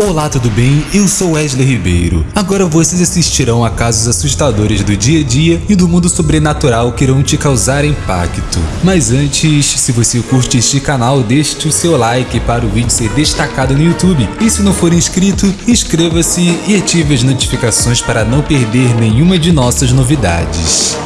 Olá, tudo bem? Eu sou Wesley Ribeiro. Agora vocês assistirão a casos assustadores do dia a dia e do mundo sobrenatural que irão te causar impacto. Mas antes, se você curte este canal, deixe o seu like para o vídeo ser destacado no YouTube. E se não for inscrito, inscreva-se e ative as notificações para não perder nenhuma de nossas novidades.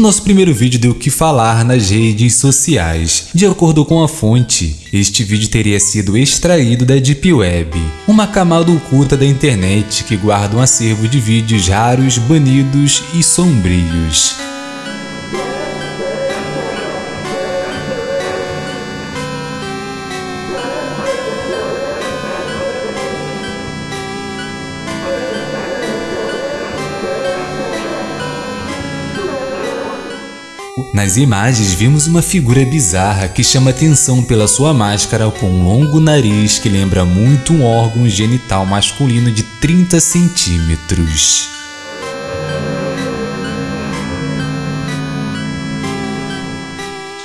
O nosso primeiro vídeo deu o que falar nas redes sociais. De acordo com a fonte, este vídeo teria sido extraído da Deep Web, uma camada oculta da internet que guarda um acervo de vídeos raros, banidos e sombrios. Nas imagens vimos uma figura bizarra que chama atenção pela sua máscara com um longo nariz que lembra muito um órgão genital masculino de 30 centímetros.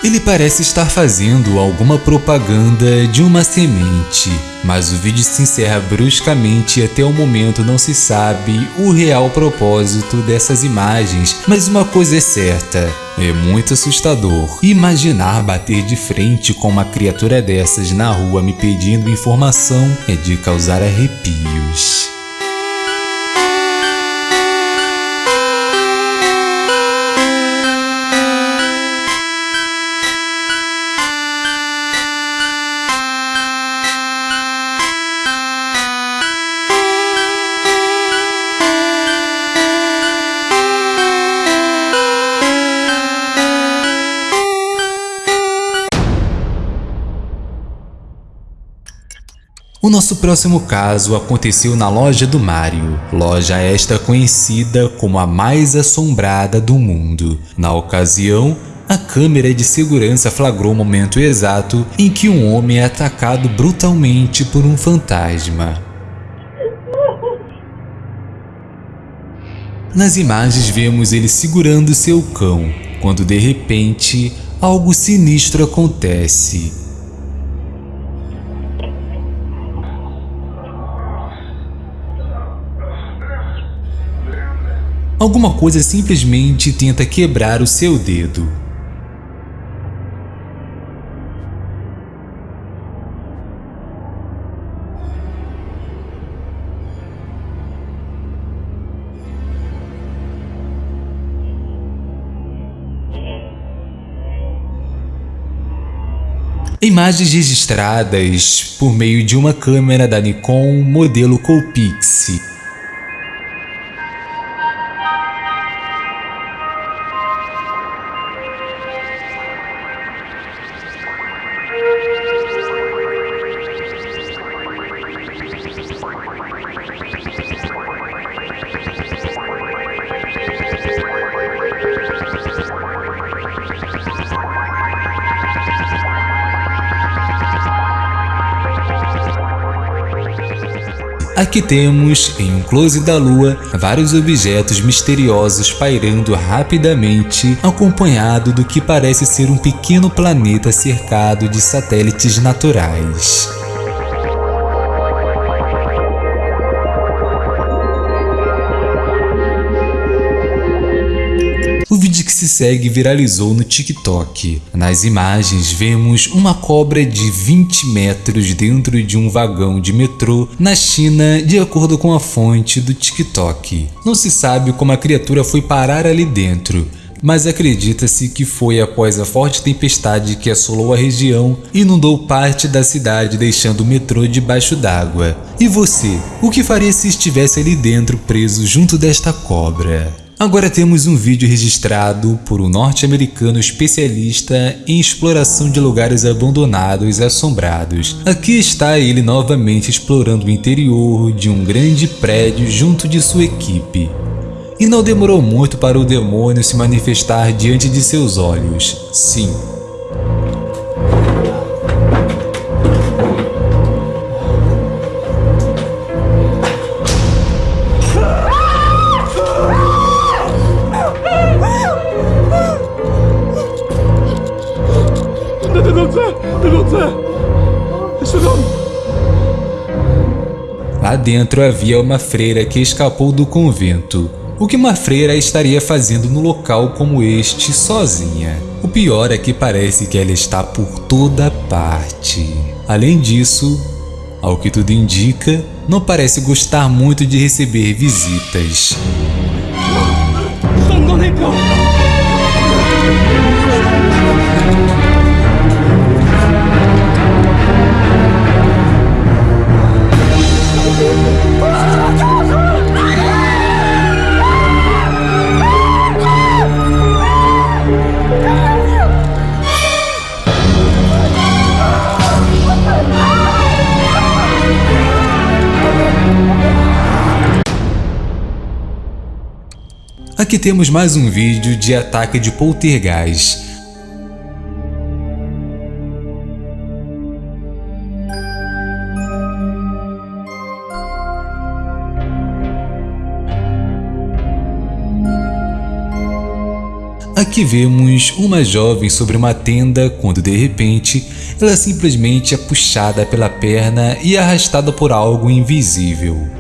Ele parece estar fazendo alguma propaganda de uma semente, mas o vídeo se encerra bruscamente e até o momento não se sabe o real propósito dessas imagens, mas uma coisa é certa, é muito assustador. Imaginar bater de frente com uma criatura dessas na rua me pedindo informação é de causar arrepios. Nosso próximo caso aconteceu na loja do Mario, loja esta conhecida como a mais assombrada do mundo. Na ocasião, a câmera de segurança flagrou o momento exato em que um homem é atacado brutalmente por um fantasma. Nas imagens vemos ele segurando seu cão, quando de repente algo sinistro acontece. Alguma coisa simplesmente tenta quebrar o seu dedo. Imagens registradas por meio de uma câmera da Nikon modelo Coolpix Aqui temos, em um close da lua, vários objetos misteriosos pairando rapidamente, acompanhado do que parece ser um pequeno planeta cercado de satélites naturais. Se segue viralizou no TikTok. Nas imagens vemos uma cobra de 20 metros dentro de um vagão de metrô na China de acordo com a fonte do TikTok. Não se sabe como a criatura foi parar ali dentro, mas acredita-se que foi após a forte tempestade que assolou a região inundou parte da cidade deixando o metrô debaixo d'água. E você, o que faria se estivesse ali dentro preso junto desta cobra? Agora temos um vídeo registrado por um norte-americano especialista em exploração de lugares abandonados e assombrados. Aqui está ele novamente explorando o interior de um grande prédio junto de sua equipe. E não demorou muito para o demônio se manifestar diante de seus olhos. Sim, dentro havia uma freira que escapou do convento. O que uma freira estaria fazendo no local como este sozinha? O pior é que parece que ela está por toda parte. Além disso, ao que tudo indica, não parece gostar muito de receber visitas. Aqui temos mais um vídeo de ataque de poltergeist. Aqui vemos uma jovem sobre uma tenda quando de repente ela simplesmente é puxada pela perna e arrastada por algo invisível.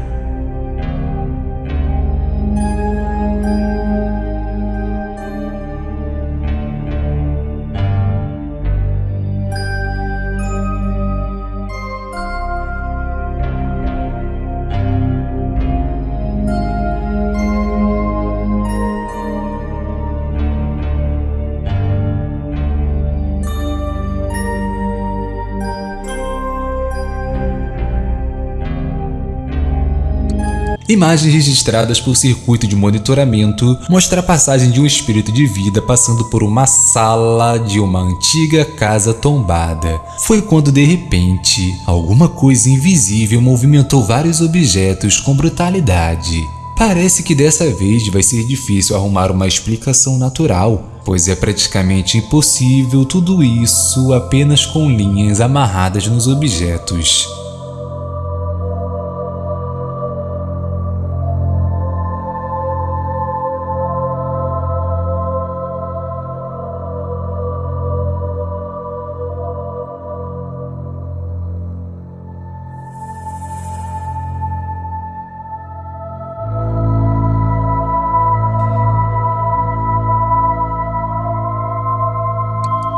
Imagens registradas por circuito de monitoramento mostram a passagem de um espírito de vida passando por uma sala de uma antiga casa tombada. Foi quando de repente, alguma coisa invisível movimentou vários objetos com brutalidade. Parece que dessa vez vai ser difícil arrumar uma explicação natural, pois é praticamente impossível tudo isso apenas com linhas amarradas nos objetos.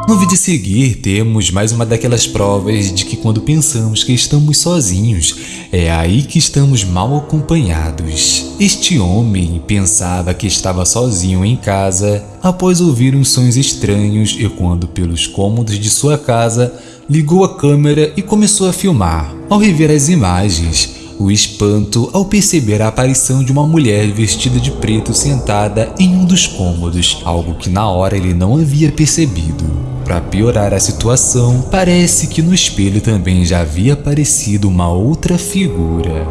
No vídeo a seguir, temos mais uma daquelas provas de que quando pensamos que estamos sozinhos, é aí que estamos mal acompanhados. Este homem pensava que estava sozinho em casa após ouvir uns sons estranhos e quando pelos cômodos de sua casa, ligou a câmera e começou a filmar. Ao rever as imagens, o espanto ao perceber a aparição de uma mulher vestida de preto sentada em um dos cômodos, algo que na hora ele não havia percebido. Para piorar a situação, parece que no espelho também já havia aparecido uma outra figura.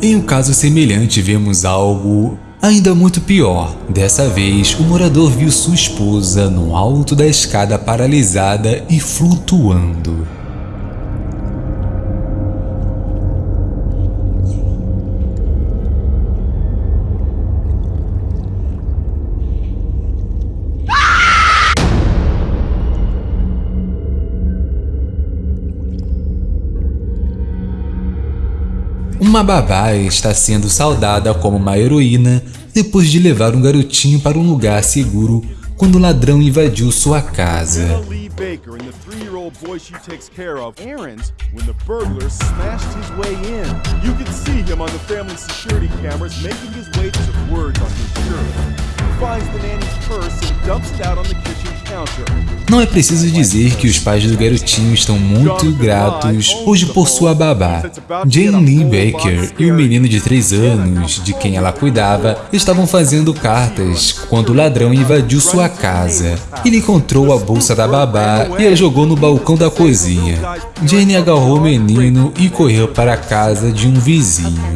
Em um caso semelhante, vemos algo ainda muito pior. Dessa vez, o morador viu sua esposa no alto da escada paralisada e flutuando. Uma babá está sendo saudada como uma heroína depois de levar um garotinho para um lugar seguro quando o ladrão invadiu sua casa. Não é preciso dizer que os pais do garotinho estão muito gratos hoje por sua babá. Jane Lee Baker e o menino de 3 anos, de quem ela cuidava, estavam fazendo cartas quando o ladrão invadiu sua casa. Ele encontrou a bolsa da babá e a jogou no balcão da cozinha. Jane agarrou o menino e correu para a casa de um vizinho.